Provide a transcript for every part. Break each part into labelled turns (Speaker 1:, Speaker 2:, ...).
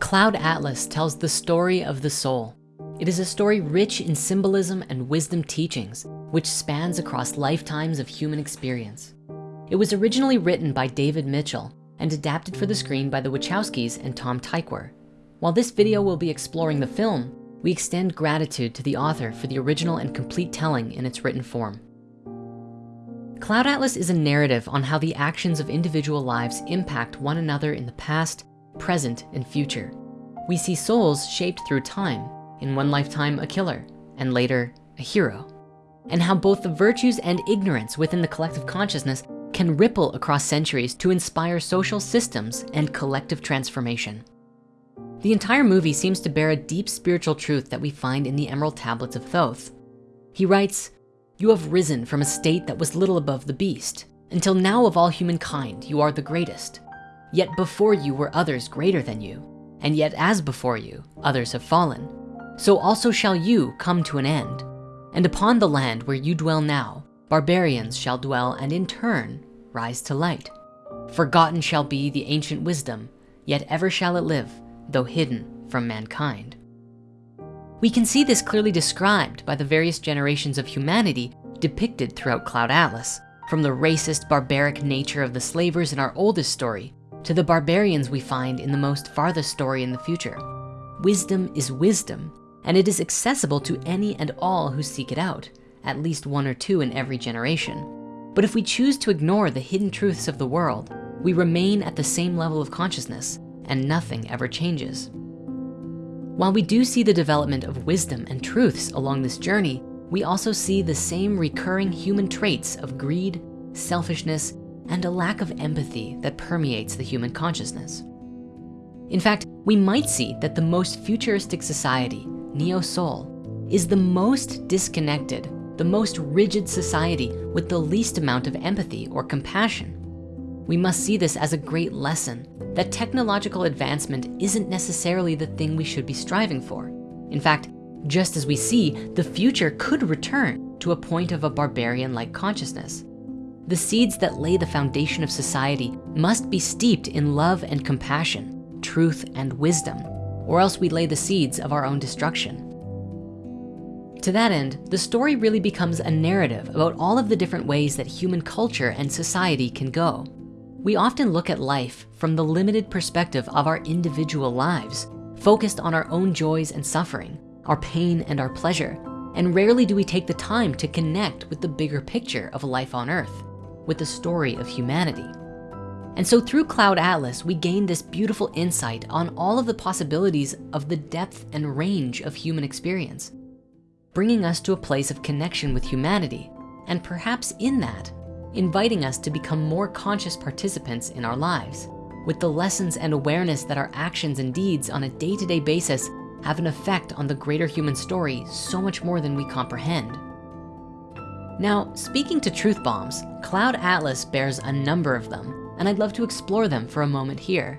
Speaker 1: Cloud Atlas tells the story of the soul. It is a story rich in symbolism and wisdom teachings, which spans across lifetimes of human experience. It was originally written by David Mitchell and adapted for the screen by the Wachowskis and Tom Tykwer. While this video will be exploring the film, we extend gratitude to the author for the original and complete telling in its written form. Cloud Atlas is a narrative on how the actions of individual lives impact one another in the past, present, and future. We see souls shaped through time, in one lifetime a killer, and later a hero. And how both the virtues and ignorance within the collective consciousness can ripple across centuries to inspire social systems and collective transformation. The entire movie seems to bear a deep spiritual truth that we find in the Emerald Tablets of Thoth. He writes, you have risen from a state that was little above the beast. Until now of all humankind, you are the greatest. Yet before you were others greater than you. And yet as before you, others have fallen. So also shall you come to an end. And upon the land where you dwell now, barbarians shall dwell and in turn rise to light. Forgotten shall be the ancient wisdom, yet ever shall it live, though hidden from mankind. We can see this clearly described by the various generations of humanity depicted throughout Cloud Atlas, from the racist, barbaric nature of the slavers in our oldest story to the barbarians we find in the most farthest story in the future. Wisdom is wisdom, and it is accessible to any and all who seek it out, at least one or two in every generation. But if we choose to ignore the hidden truths of the world, we remain at the same level of consciousness and nothing ever changes. While we do see the development of wisdom and truths along this journey, we also see the same recurring human traits of greed, selfishness, and a lack of empathy that permeates the human consciousness. In fact, we might see that the most futuristic society, Neo Seoul, is the most disconnected, the most rigid society with the least amount of empathy or compassion. We must see this as a great lesson that technological advancement isn't necessarily the thing we should be striving for. In fact, just as we see, the future could return to a point of a barbarian-like consciousness. The seeds that lay the foundation of society must be steeped in love and compassion, truth and wisdom, or else we lay the seeds of our own destruction. To that end, the story really becomes a narrative about all of the different ways that human culture and society can go. We often look at life from the limited perspective of our individual lives, focused on our own joys and suffering, our pain and our pleasure, and rarely do we take the time to connect with the bigger picture of life on earth, with the story of humanity. And so through Cloud Atlas, we gain this beautiful insight on all of the possibilities of the depth and range of human experience, bringing us to a place of connection with humanity, and perhaps in that, inviting us to become more conscious participants in our lives with the lessons and awareness that our actions and deeds on a day-to-day -day basis have an effect on the greater human story so much more than we comprehend. Now, speaking to truth bombs, Cloud Atlas bears a number of them, and I'd love to explore them for a moment here.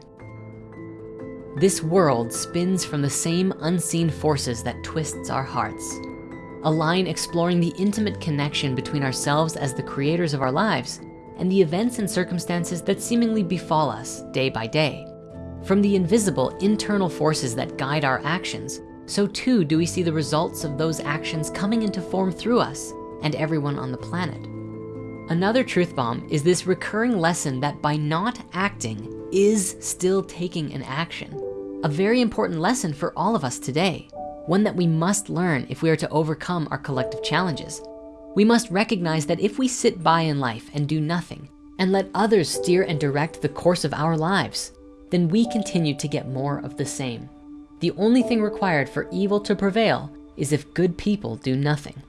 Speaker 1: This world spins from the same unseen forces that twists our hearts a line exploring the intimate connection between ourselves as the creators of our lives and the events and circumstances that seemingly befall us day by day. From the invisible internal forces that guide our actions, so too do we see the results of those actions coming into form through us and everyone on the planet. Another truth bomb is this recurring lesson that by not acting is still taking an action. A very important lesson for all of us today one that we must learn if we are to overcome our collective challenges. We must recognize that if we sit by in life and do nothing and let others steer and direct the course of our lives, then we continue to get more of the same. The only thing required for evil to prevail is if good people do nothing.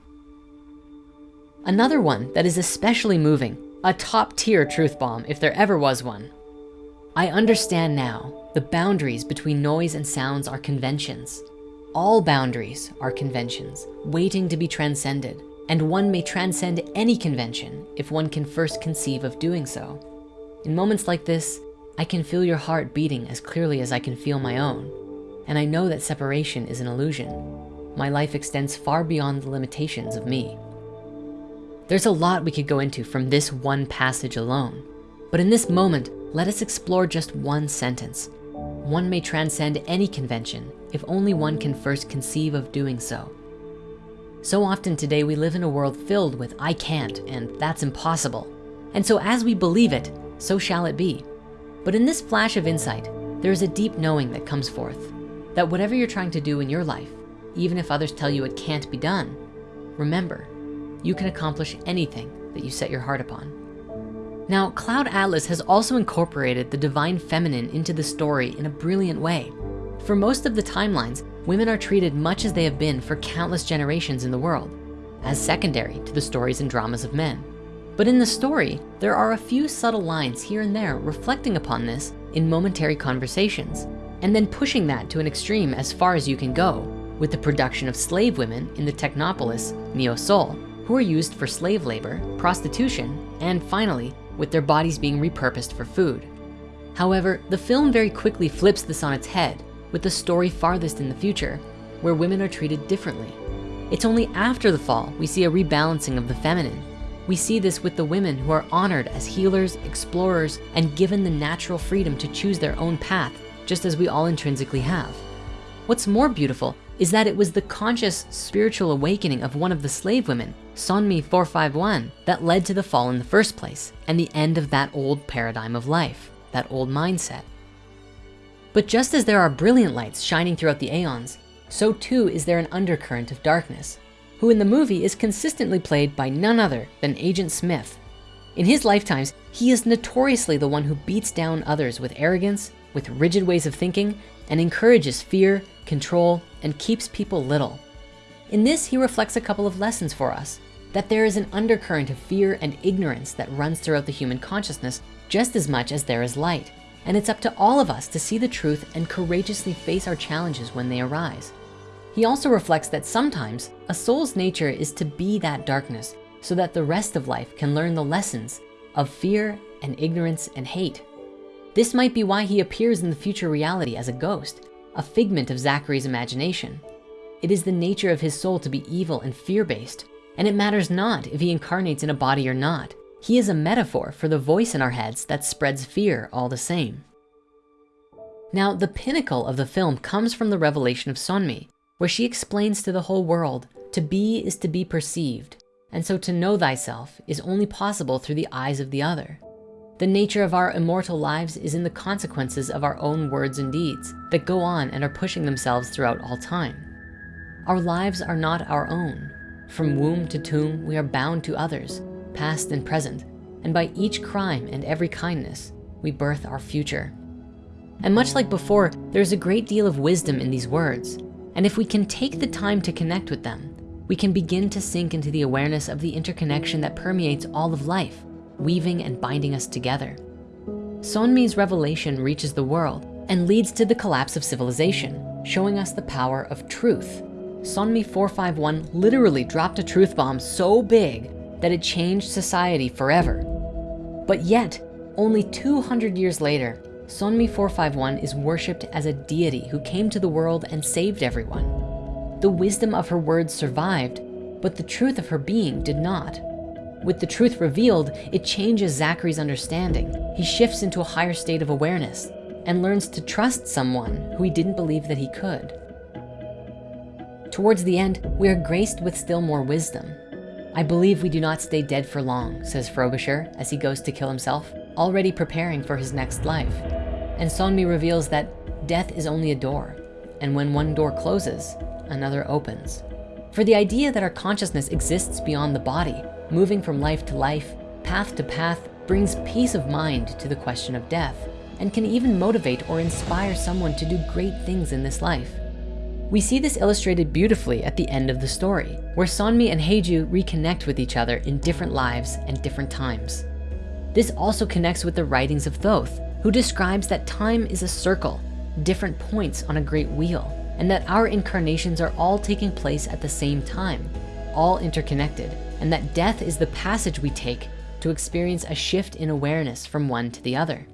Speaker 1: Another one that is especially moving, a top tier truth bomb if there ever was one. I understand now the boundaries between noise and sounds are conventions. All boundaries are conventions waiting to be transcended, and one may transcend any convention if one can first conceive of doing so. In moments like this, I can feel your heart beating as clearly as I can feel my own. And I know that separation is an illusion. My life extends far beyond the limitations of me. There's a lot we could go into from this one passage alone. But in this moment, let us explore just one sentence one may transcend any convention if only one can first conceive of doing so. So often today we live in a world filled with I can't and that's impossible. And so as we believe it, so shall it be. But in this flash of insight, there is a deep knowing that comes forth that whatever you're trying to do in your life, even if others tell you it can't be done, remember, you can accomplish anything that you set your heart upon. Now, Cloud Atlas has also incorporated the divine feminine into the story in a brilliant way. For most of the timelines, women are treated much as they have been for countless generations in the world, as secondary to the stories and dramas of men. But in the story, there are a few subtle lines here and there reflecting upon this in momentary conversations, and then pushing that to an extreme as far as you can go with the production of slave women in the Technopolis, Neo Seoul, who are used for slave labor, prostitution, and finally, with their bodies being repurposed for food. However, the film very quickly flips this on its head with the story farthest in the future, where women are treated differently. It's only after the fall we see a rebalancing of the feminine. We see this with the women who are honored as healers, explorers, and given the natural freedom to choose their own path, just as we all intrinsically have. What's more beautiful is that it was the conscious spiritual awakening of one of the slave women, Sonmi 451, that led to the fall in the first place and the end of that old paradigm of life, that old mindset. But just as there are brilliant lights shining throughout the aeons, so too is there an undercurrent of darkness, who in the movie is consistently played by none other than Agent Smith. In his lifetimes, he is notoriously the one who beats down others with arrogance, with rigid ways of thinking, and encourages fear, control, and keeps people little. In this, he reflects a couple of lessons for us, that there is an undercurrent of fear and ignorance that runs throughout the human consciousness just as much as there is light. And it's up to all of us to see the truth and courageously face our challenges when they arise. He also reflects that sometimes a soul's nature is to be that darkness so that the rest of life can learn the lessons of fear and ignorance and hate. This might be why he appears in the future reality as a ghost, a figment of Zachary's imagination. It is the nature of his soul to be evil and fear-based, and it matters not if he incarnates in a body or not. He is a metaphor for the voice in our heads that spreads fear all the same. Now, the pinnacle of the film comes from the revelation of Sonmi, where she explains to the whole world, to be is to be perceived. And so to know thyself is only possible through the eyes of the other. The nature of our immortal lives is in the consequences of our own words and deeds that go on and are pushing themselves throughout all time. Our lives are not our own. From womb to tomb, we are bound to others, past and present, and by each crime and every kindness, we birth our future. And much like before, there's a great deal of wisdom in these words. And if we can take the time to connect with them, we can begin to sink into the awareness of the interconnection that permeates all of life, weaving and binding us together. Sonmi's revelation reaches the world and leads to the collapse of civilization, showing us the power of truth. Sonmi 451 literally dropped a truth bomb so big that it changed society forever. But yet, only 200 years later, Sonmi 451 is worshiped as a deity who came to the world and saved everyone. The wisdom of her words survived, but the truth of her being did not. With the truth revealed, it changes Zachary's understanding. He shifts into a higher state of awareness and learns to trust someone who he didn't believe that he could. Towards the end, we are graced with still more wisdom. I believe we do not stay dead for long, says Frobisher as he goes to kill himself, already preparing for his next life. And Sonmi reveals that death is only a door, and when one door closes, another opens. For the idea that our consciousness exists beyond the body, moving from life to life, path to path, brings peace of mind to the question of death, and can even motivate or inspire someone to do great things in this life. We see this illustrated beautifully at the end of the story, where Sonmi and Hae-Joo reconnect with each other in different lives and different times. This also connects with the writings of Thoth, who describes that time is a circle, different points on a great wheel, and that our incarnations are all taking place at the same time, all interconnected, and that death is the passage we take to experience a shift in awareness from one to the other.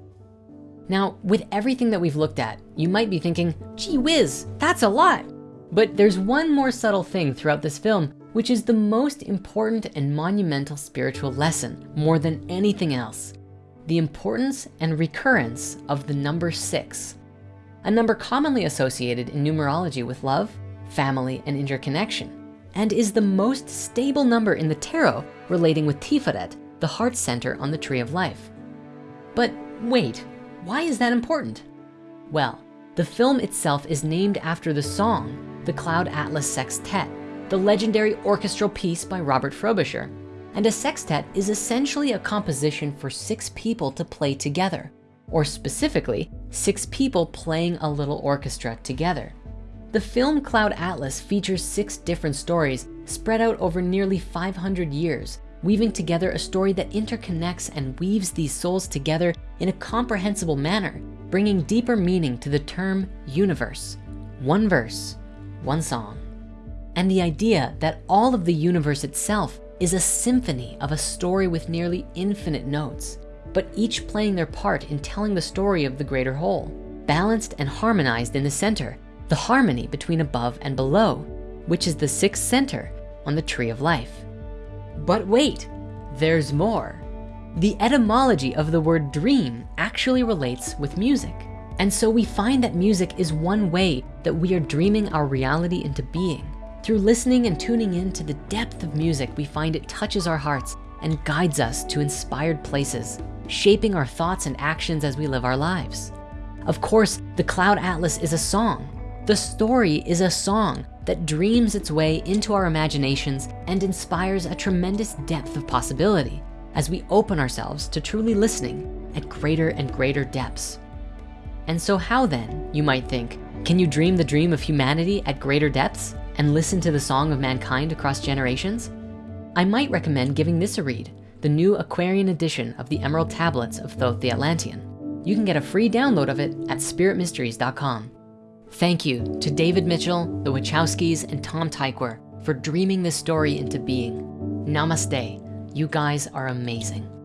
Speaker 1: Now, with everything that we've looked at, you might be thinking, gee whiz, that's a lot. But there's one more subtle thing throughout this film, which is the most important and monumental spiritual lesson more than anything else. The importance and recurrence of the number six. a number commonly associated in numerology with love, family, and interconnection, and is the most stable number in the tarot relating with Tiferet, the heart center on the tree of life. But wait, why is that important? Well, the film itself is named after the song, the Cloud Atlas Sextet, the legendary orchestral piece by Robert Frobisher. And a sextet is essentially a composition for six people to play together, or specifically, six people playing a little orchestra together. The film Cloud Atlas features six different stories spread out over nearly 500 years, weaving together a story that interconnects and weaves these souls together in a comprehensible manner, bringing deeper meaning to the term universe. One verse, one song. And the idea that all of the universe itself is a symphony of a story with nearly infinite notes, but each playing their part in telling the story of the greater whole, balanced and harmonized in the center, the harmony between above and below, which is the sixth center on the tree of life. But wait, there's more. The etymology of the word dream actually relates with music. And so we find that music is one way that we are dreaming our reality into being. Through listening and tuning in to the depth of music, we find it touches our hearts and guides us to inspired places, shaping our thoughts and actions as we live our lives. Of course, the Cloud Atlas is a song. The story is a song that dreams its way into our imaginations and inspires a tremendous depth of possibility as we open ourselves to truly listening at greater and greater depths. And so how then, you might think, can you dream the dream of humanity at greater depths and listen to the song of mankind across generations? I might recommend giving this a read, the new Aquarian edition of the Emerald Tablets of Thoth the Atlantean. You can get a free download of it at spiritmysteries.com. Thank you to David Mitchell, the Wachowskis, and Tom Tykwer for dreaming this story into being. Namaste. You guys are amazing.